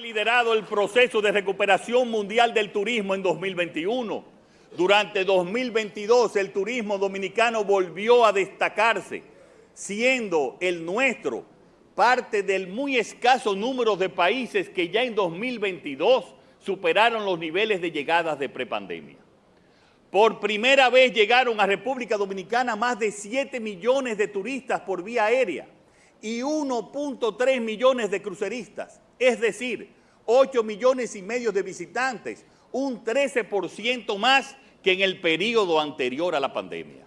liderado el proceso de recuperación mundial del turismo en 2021. Durante 2022 el turismo dominicano volvió a destacarse, siendo el nuestro parte del muy escaso número de países que ya en 2022 superaron los niveles de llegadas de prepandemia. Por primera vez llegaron a República Dominicana más de 7 millones de turistas por vía aérea y 1.3 millones de cruceristas, es decir, 8 millones y medio de visitantes, un 13% más que en el periodo anterior a la pandemia.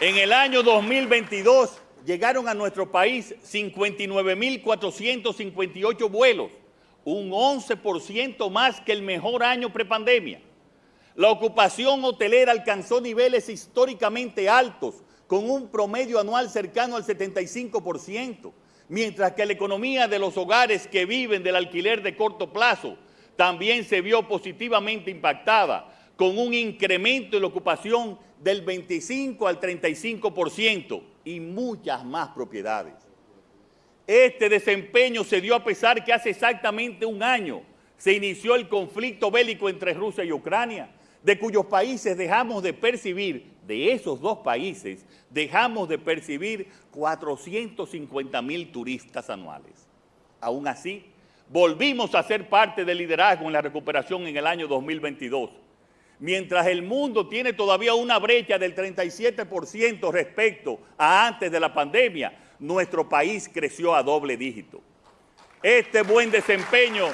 En el año 2022 llegaron a nuestro país 59.458 vuelos, un 11% más que el mejor año prepandemia. La ocupación hotelera alcanzó niveles históricamente altos, con un promedio anual cercano al 75%, mientras que la economía de los hogares que viven del alquiler de corto plazo también se vio positivamente impactada, con un incremento en la ocupación del 25 al 35% y muchas más propiedades. Este desempeño se dio a pesar que hace exactamente un año se inició el conflicto bélico entre Rusia y Ucrania, de cuyos países dejamos de percibir, de esos dos países, dejamos de percibir 450 mil turistas anuales. Aún así, volvimos a ser parte del liderazgo en la recuperación en el año 2022 mientras el mundo tiene todavía una brecha del 37% respecto a antes de la pandemia, nuestro país creció a doble dígito. Este buen desempeño